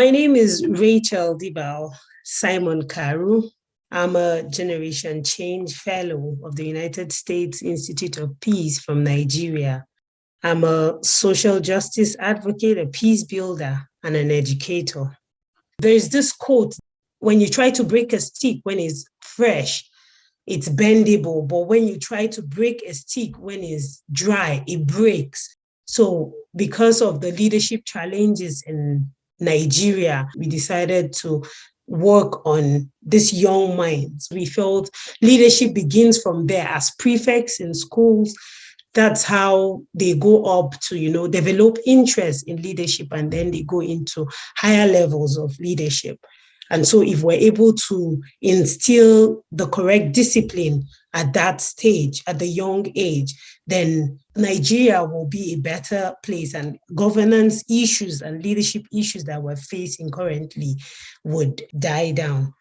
My name is Rachel Dibal Simon Karu. I'm a Generation Change Fellow of the United States Institute of Peace from Nigeria. I'm a social justice advocate, a peace builder, and an educator. There's this quote, when you try to break a stick when it's fresh, it's bendable, but when you try to break a stick when it's dry, it breaks. So because of the leadership challenges in Nigeria, we decided to work on this young minds. We felt leadership begins from there as prefects in schools. That's how they go up to, you know, develop interest in leadership and then they go into higher levels of leadership. And so if we're able to instill the correct discipline at that stage, at the young age, then Nigeria will be a better place and governance issues and leadership issues that we're facing currently would die down.